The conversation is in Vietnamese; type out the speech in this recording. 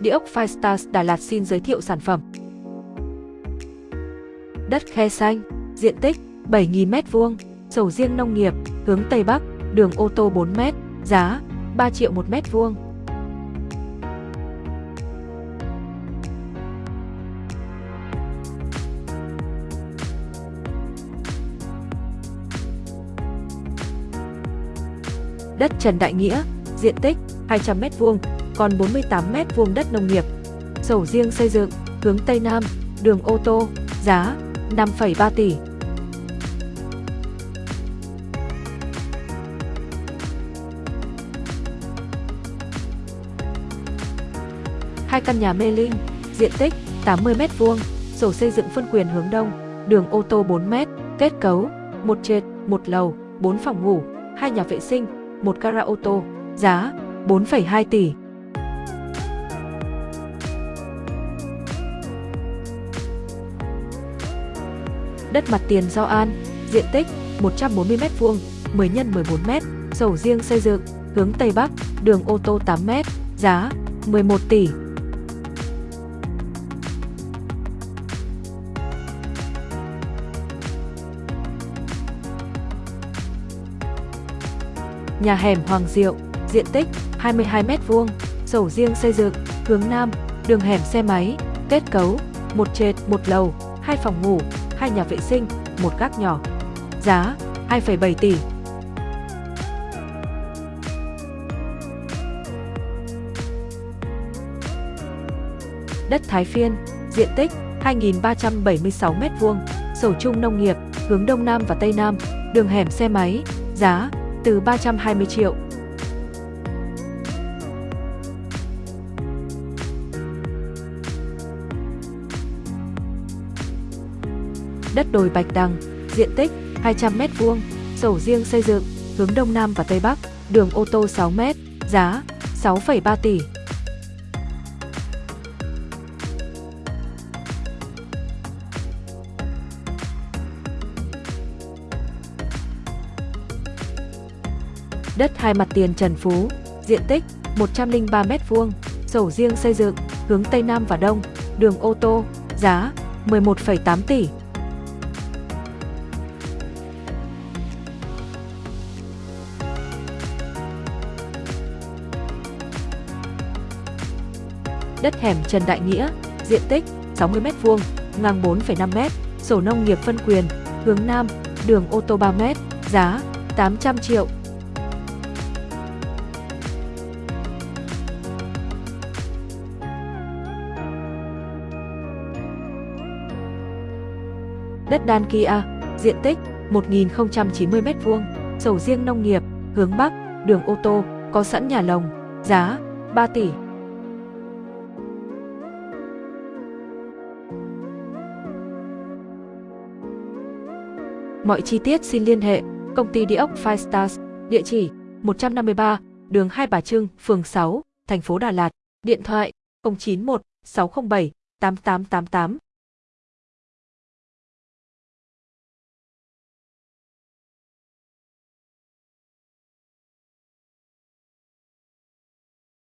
Địa ốc Firestars Đà Lạt xin giới thiệu sản phẩm. Đất khe xanh, diện tích 7.000 m2, sầu riêng nông nghiệp, hướng Tây Bắc, đường ô tô 4 m, giá 3 triệu 1 mét vuông. Đất Trần Đại Nghĩa, diện tích 200 m2, còn 48 mét vuông đất nông nghiệp. Sổ riêng xây dựng, hướng Tây Nam, đường ô tô, giá 5,3 tỷ. Hai căn nhà mê linh, diện tích 80 mét vuông, sổ xây dựng phân quyền hướng đông, đường ô tô 4 mét, kết cấu, một trệt, một lầu, 4 phòng ngủ, hai nhà vệ sinh, một gara ô tô, giá 4,2 tỷ. Đất mặt tiền do An, diện tích 140 m2, 10 x 14 m, sổ riêng xây dựng, hướng Tây Bắc, đường ô tô 8 m, giá 11 tỷ. Nhà hẻm Hoàng Diệu, diện tích 22 m2, sổ riêng xây dựng, hướng Nam, đường hẻm xe máy, kết cấu, một trệt, một lầu, hai phòng ngủ, hai nhà vệ sinh, một gác nhỏ. Giá 2,7 tỷ. Đất Thái Phiên, diện tích 2.376 m2, sổ chung nông nghiệp, hướng Đông Nam và Tây Nam, đường hẻm xe máy, giá từ 320 triệu. Đất đồi Bạch Đằng, diện tích 200 m2, sổ riêng xây dựng, hướng Đông Nam và Tây Bắc, đường ô tô 6 m, giá 6,3 tỷ. đất hai mặt tiền Trần Phú, diện tích 103 m2, sổ riêng xây dựng, hướng Tây Nam và Đông, đường ô tô, giá 11,8 tỷ. Đất hẻm Trần Đại Nghĩa, diện tích 60 m2, ngang 4,5 m, sổ nông nghiệp phân quyền, hướng Nam, đường ô tô 3 m, giá 800 triệu. Đất đan Kia, diện tích 1.090m2, sổ riêng nông nghiệp, hướng Bắc, đường ô tô, có sẵn nhà lồng, giá 3 tỷ. Mọi chi tiết xin liên hệ công ty địa ốc Five Stars, địa chỉ 153, đường Hai Bà Trưng, phường 6, thành phố Đà Lạt, điện thoại 091 607 8888